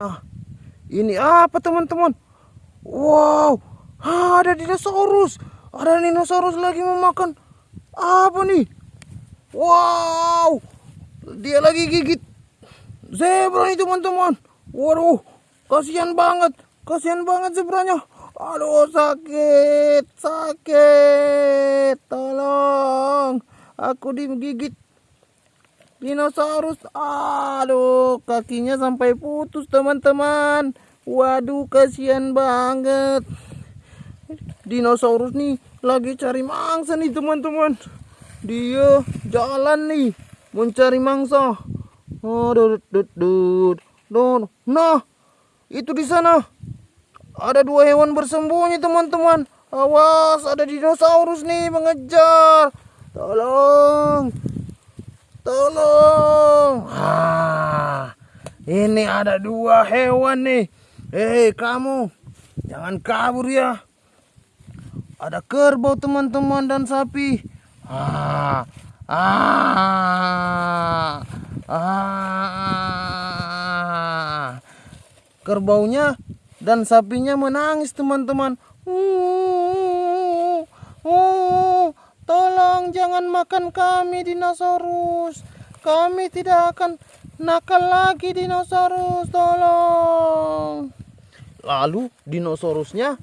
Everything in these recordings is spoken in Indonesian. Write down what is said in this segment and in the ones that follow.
Ah, ini apa teman-teman? Wow, ada dinosaurus. Ada dinosaurus lagi memakan apa nih? Wow, dia lagi gigit zebra nih teman-teman. Waduh, kasihan banget, kasihan banget zebranya. Aduh sakit, sakit, tolong, aku digigit dinosaurus. Aduh kakinya sampai putus teman-teman. Waduh kasihan banget. Dinosaurus nih lagi cari mangsa nih teman-teman. Dia jalan nih mencari mangsa. Aduh nah itu di sana. Ada dua hewan bersembunyi teman-teman. Awas ada dinosaurus nih mengejar. Tolong Tolong. Ah, ini ada dua hewan nih. Hei kamu, jangan kabur ya. Ada kerbau teman-teman dan sapi. Ah, ah, ah. Kerbaunya dan sapinya menangis teman-teman. Uh, uh, uh. Tolong jangan makan kami dinosaurus. Kami tidak akan nakal lagi dinosaurus. Tolong. Lalu dinosaurusnya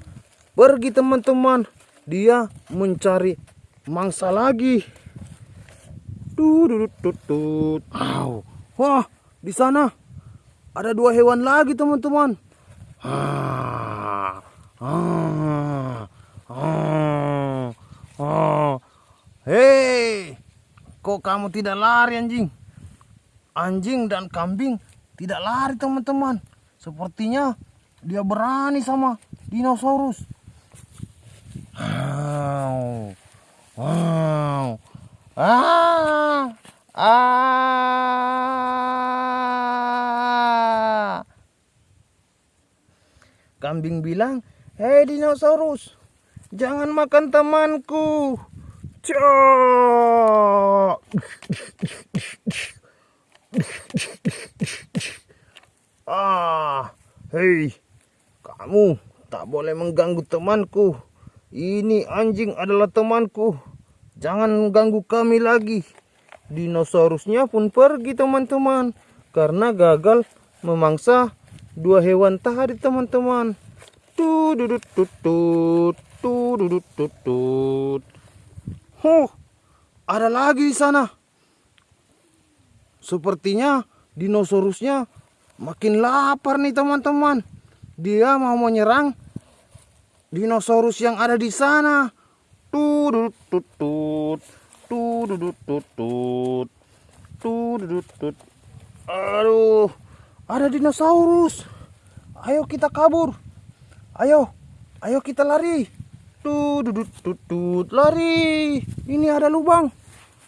pergi teman-teman. Dia mencari mangsa lagi. Dudut Wah, di sana ada dua hewan lagi teman-teman. Ah, ah, ah, ah. Hei, kok kamu tidak lari anjing? Anjing dan kambing tidak lari teman-teman. Sepertinya dia berani sama dinosaurus. Wow. Wow. Ah. Ah. Kambing bilang, "Hei dinosaurus, jangan makan temanku." Ah, hei, kamu tak boleh mengganggu temanku. Ini anjing adalah temanku. Jangan ganggu kami lagi. Dinosaurusnya pun pergi teman-teman. Karena gagal memangsa dua hewan tadi teman-teman. Tududut tutut, tududut tutut. Oh, ada lagi di sana. Sepertinya dinosaurusnya makin lapar nih teman-teman. Dia mau menyerang dinosaurus yang ada di sana. Tudut tutut, tudut tutut, tudut tutut. Aduh, ada dinosaurus. Ayo kita kabur. Ayo, ayo kita lari. Tutut tutut lari. Ini ada lubang.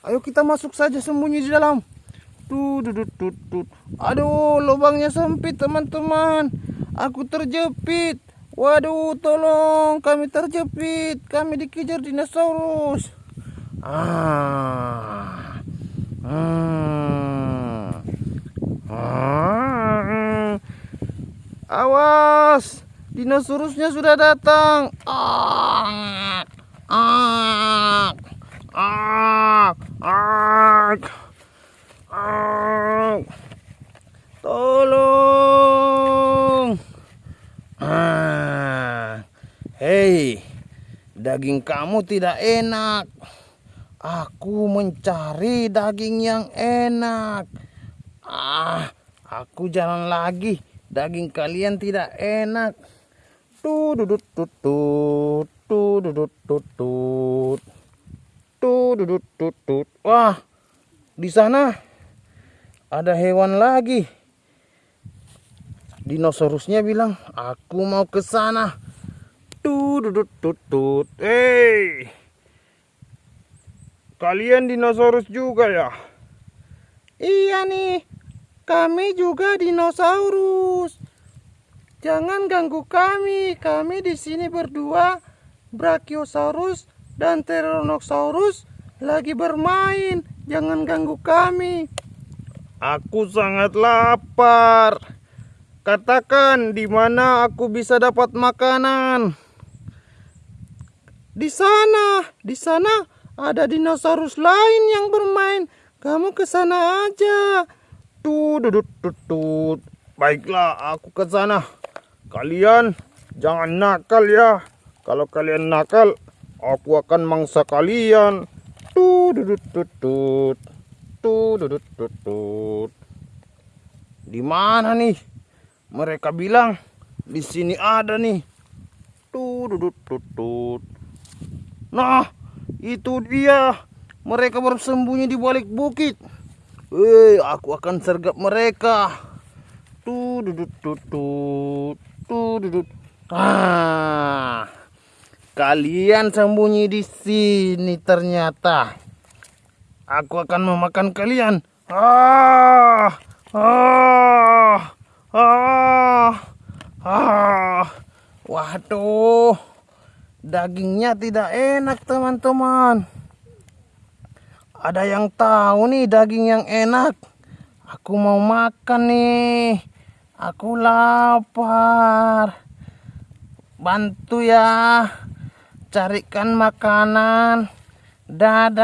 Ayo kita masuk saja sembunyi di dalam. Tutut tutut. Aduh, lubangnya sempit teman-teman. Aku terjepit. Waduh, tolong kami terjepit. Kami dikejar dinosaurus. Ah. Ah. Ah. Awas. Dinosaurusnya sudah datang. Ah, ah, ah, ah, ah. Tolong. Ah. Hei, daging kamu tidak enak. Aku mencari daging yang enak. Ah, aku jalan lagi. Daging kalian tidak enak. Tududut tutut, tududut tutut. Tududut tutut. Wah, di sana ada hewan lagi. Dinosaurusnya bilang, "Aku mau ke sana." Tutut. Hei. Kalian dinosaurus juga ya? Iya nih. Kami juga dinosaurus. Jangan ganggu kami. Kami di sini berdua, Brachiosaurus dan Tyrannosaurus lagi bermain. Jangan ganggu kami. Aku sangat lapar. Katakan di mana aku bisa dapat makanan. Di sana, di sana ada dinosaurus lain yang bermain. Kamu ke sana aja. Tudut tutut. Baiklah, aku ke sana. Kalian jangan nakal ya. Kalau kalian nakal, aku akan mangsa kalian. Tudut tutut. Tudut tutut. Di mana nih? Mereka bilang di sini ada nih. Tudut tutut. Nah, itu dia. Mereka bersembunyi di balik bukit. Hei, aku akan sergap mereka. Tudut tutut. Tudut. Ah. Kalian sembunyi di sini ternyata. Aku akan memakan kalian. Ah. Ah. Ah. Ah. Waduh. Dagingnya tidak enak, teman-teman. Ada yang tahu nih daging yang enak. Aku mau makan nih. Aku lapar. Bantu ya. Carikan makanan. Dadah.